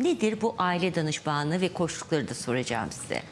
Nedir bu aile danışmanlığı ve koşulları da soracağım size.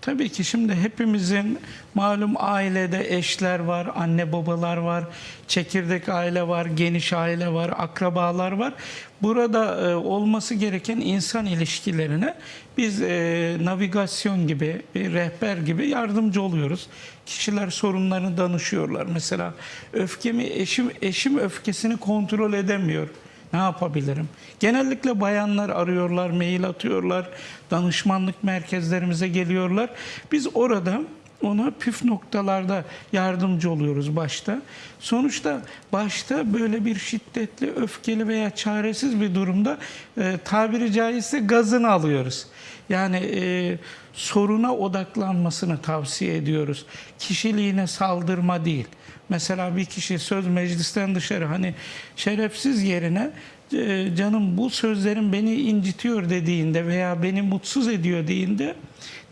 Tabii ki şimdi hepimizin malum ailede eşler var, anne babalar var, çekirdek aile var, geniş aile var, akrabalar var. Burada e, olması gereken insan ilişkilerine biz e, navigasyon gibi, bir rehber gibi yardımcı oluyoruz. Kişiler sorunlarını danışıyorlar. Mesela öfkemi, eşim, eşim öfkesini kontrol edemiyor. Ne yapabilirim? Genellikle bayanlar arıyorlar, mail atıyorlar, danışmanlık merkezlerimize geliyorlar. Biz orada ona püf noktalarda yardımcı oluyoruz başta. Sonuçta başta böyle bir şiddetli, öfkeli veya çaresiz bir durumda e, tabiri caizse gazını alıyoruz. Yani e, soruna odaklanmasını tavsiye ediyoruz. Kişiliğine saldırma değil. Mesela bir kişi söz meclisten dışarı hani şerefsiz yerine e, canım bu sözlerin beni incitiyor dediğinde veya beni mutsuz ediyor dediğinde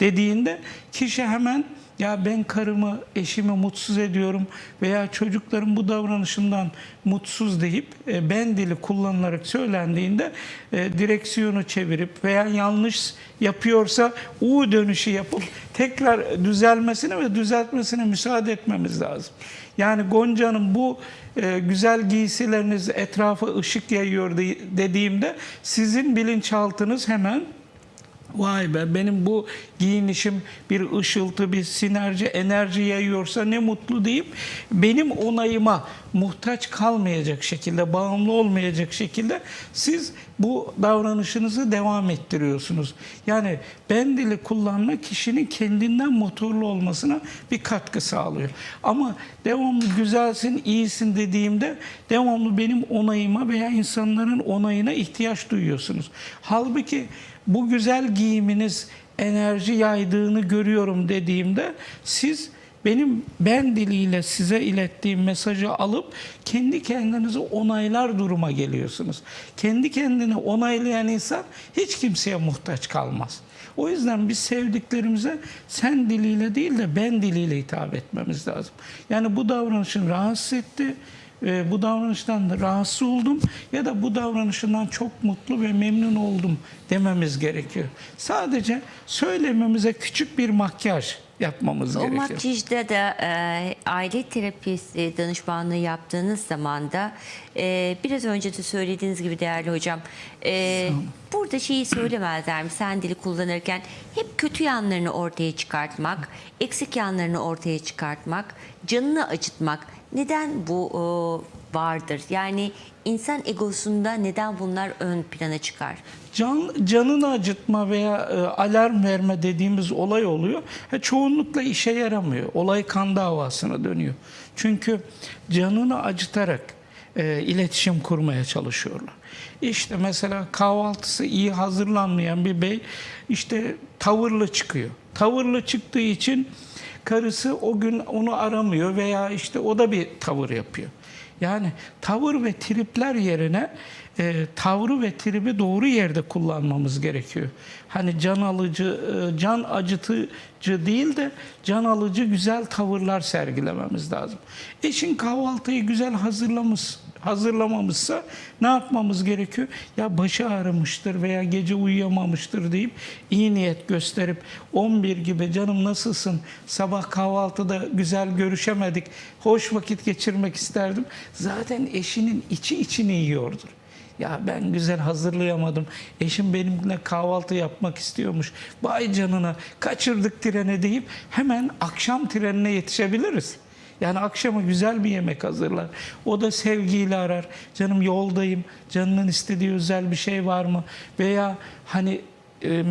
dediğinde kişi hemen ya ben karımı, eşimi mutsuz ediyorum veya çocukların bu davranışından mutsuz deyip e, ben dili kullanılarak söylendiğinde e, direksiyonu çevirip veya yanlış yapıyorsa U dönüşü yapıp tekrar düzelmesine ve düzeltmesine müsaade etmemiz lazım. Yani Gonca'nın bu e, güzel giysileriniz etrafa ışık yayıyor de- dediğimde sizin bilinçaltınız hemen Vay be benim bu giyinişim bir ışıltı, bir sinerji, enerji yayıyorsa ne mutlu deyip benim onayıma muhtaç kalmayacak şekilde, bağımlı olmayacak şekilde siz bu davranışınızı devam ettiriyorsunuz. Yani ben dili kullanma kişinin kendinden motorlu olmasına bir katkı sağlıyor. Ama devamlı güzelsin, iyisin dediğimde devamlı benim onayıma veya insanların onayına ihtiyaç duyuyorsunuz. Halbuki bu güzel giyiminiz enerji yaydığını görüyorum dediğimde siz benim ben diliyle size ilettiğim mesajı alıp kendi kendinizi onaylar duruma geliyorsunuz. Kendi kendini onaylayan insan hiç kimseye muhtaç kalmaz. O yüzden biz sevdiklerimize sen diliyle değil de ben diliyle hitap etmemiz lazım. Yani bu davranışın rahatsız etti e, bu davranıştan da rahatsız oldum ya da bu davranışından çok mutlu ve memnun oldum dememiz gerekiyor. Sadece söylememize küçük bir makyaj yapmamız O gerekiyor. makyajda da e, aile terapisi danışmanlığı yaptığınız zaman da e, biraz önce de söylediğiniz gibi değerli hocam e, burada şeyi söylemezler mi? Sen dili kullanırken hep kötü yanlarını ortaya çıkartmak, eksik yanlarını ortaya çıkartmak, canını acıtmak. Neden bu vardır? Yani insan egosunda neden bunlar ön plana çıkar? Can, canını acıtma veya e, alarm verme dediğimiz olay oluyor. Ha, çoğunlukla işe yaramıyor. Olay kan davasına dönüyor. Çünkü canını acıtarak e, iletişim kurmaya çalışıyorlar. İşte mesela kahvaltısı iyi hazırlanmayan bir bey işte tavırlı çıkıyor. Tavırlı çıktığı için karısı o gün onu aramıyor veya işte o da bir tavır yapıyor. Yani tavır ve tripler yerine e, tavrı ve tribi doğru yerde kullanmamız gerekiyor. Hani can alıcı, e, can acıtıcı değil de can alıcı güzel tavırlar sergilememiz lazım. Eşin kahvaltıyı güzel hazırlamış, hazırlamamışsa ne yapmamız gerekiyor? Ya başı ağrımıştır veya gece uyuyamamıştır deyip iyi niyet gösterip 11 gibi canım nasılsın? Sabah kahvaltıda güzel görüşemedik. Hoş vakit geçirmek isterdim. Zaten eşinin içi içini yiyordur. Ya ben güzel hazırlayamadım. Eşim benimle kahvaltı yapmak istiyormuş. Vay canına kaçırdık treni deyip hemen akşam trenine yetişebiliriz. Yani akşama güzel bir yemek hazırlar. O da sevgiyle arar. Canım yoldayım. Canının istediği özel bir şey var mı? Veya hani e,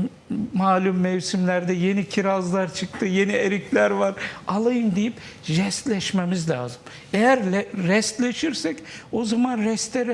malum mevsimlerde yeni kirazlar çıktı, yeni erikler var. Alayım deyip jestleşmemiz lazım. Eğer le- restleşirsek o zaman reste rest